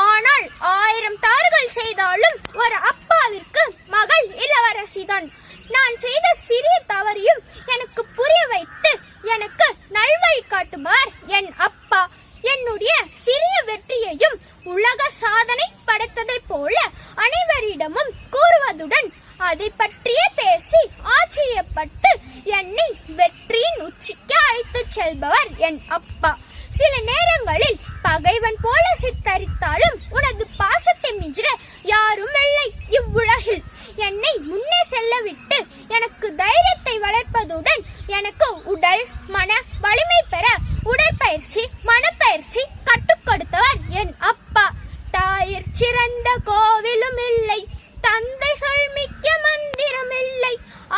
ஆனால் ஆயிரம் தவறுகள் செய்தாலும் ஒரு அப்பாவிற்கு மகள் இளவரசிதான். நான் செய்த சிறிய தவறையும் எனக்கு புரிய வைத்து எனக்கு நல்வழி காட்டுமார் என் அப்பா. என்னுடைய சிறிய வெற்றியையும் உலக சாதனை படைத்ததைப் போல அனைவரிடமும் கூறுவதுடன் அதை பற்றியே பேசி ஆச்சரியப்பட்டு என்னை வெற்றியின் உச்சிக்கு அழைத்துச் செல்பவர் என் அப்பா. சில பகைவன் போல சித்தரித்தாலும் உனது பாசத்தை மிஞ்சிட யாரும் இல்லை இவ்வுலகில். என்னை முன்னே செல்ல விட்டு எனக்கு தைரியத்தை வளர்ப்பதுடன் எனக்கு உடல் மன வலிமை பெற உடற்பயிற்சி மனப்பயிற்சி கற்றுக் கொடுத்தவர் என் அப்பா. தாயிற் சிறந்த கோவிலும் இல்லை தந்தை சொல் மிக்க மந்திரம் இல்லை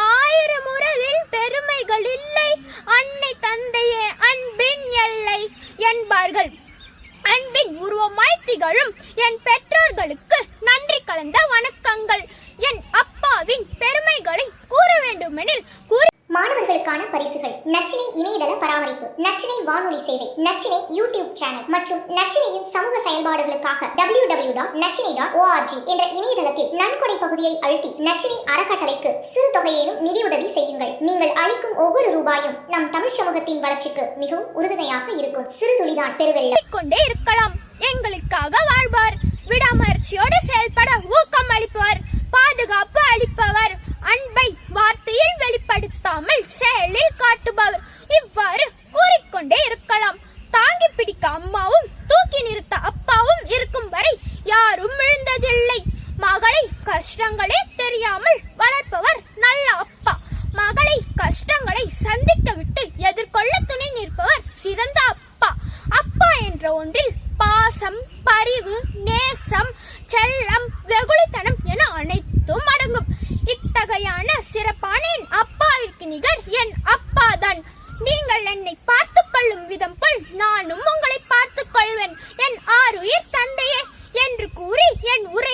ஆயிரம் உறவில் பெருமைகள் இல்லை அன்னை தந்தையே அன்பின் எல்லை என்பார்கள். உருவமாய் திகழும் என் பெற்றோர்களுக்கு நன்றி கலந்த வணக்கங்கள். என் அப்பாவின் பெருமைகளை கூற வேண்டுமெனில் கூறி மாணவர்களுக்கான பரிசுகள். நச்சினை இணையதள பராமரிப்பு நச்சினை வானொலி சேவை நச்சினை யூடியூப் சேனல் மற்றும் நச்சினையின் சமூக செயல்பாடுகளுக்காக W W dot Nachinai dot ORG என்ற இணையதளத்தில் நன்கொடை பகுதியை அழுத்தி நச்சினை அறக்கட்டளைக்கு சிறு தொகையேனும் நிதியுதவி செய்யுங்கள். நீங்கள் அளிக்கும் ஒவ்வொரு ரூபாயும் நம் தமிழ் சமூகத்தின் வளர்ச்சிக்கு மிகவும் உறுதுணையாக இருக்கும். சிறு துளிதான் பெருவெள்ளம். கொண்டே இருக்கலாம். அம்மாவும் தூக்கி நிறுத்த அப்பாவும் இருக்கும் வரை யாரும் விழுந்ததில்லை மகளை கஷ்டங்களே தெரியாமல் வளர்ப்பவர் நல்ல அப்பா. மகளை கஷ்டங்களை சந்திக்க விட்டு எதிர்கொள்ள துணை நிற்பவர் சிறந்த அப்பா. அப்பா என்ற ஒன்றில் பாசம் பரிவு நேசம் செல்லம் வெகுளித்தனம் என அனைத்தும் அடங்கும். இத்தகையான சிறப்பான என் அப்பாவிற்கு நிகர் என் அப்பா தான் நீங்கள் என்னை பார்த்து கொள்ளும் விதம் போல் நானும் உங்களை பார்த்துக் கொள்வேன். என் ஆறுயிர் தந்தையே என்று கூறி என் உரை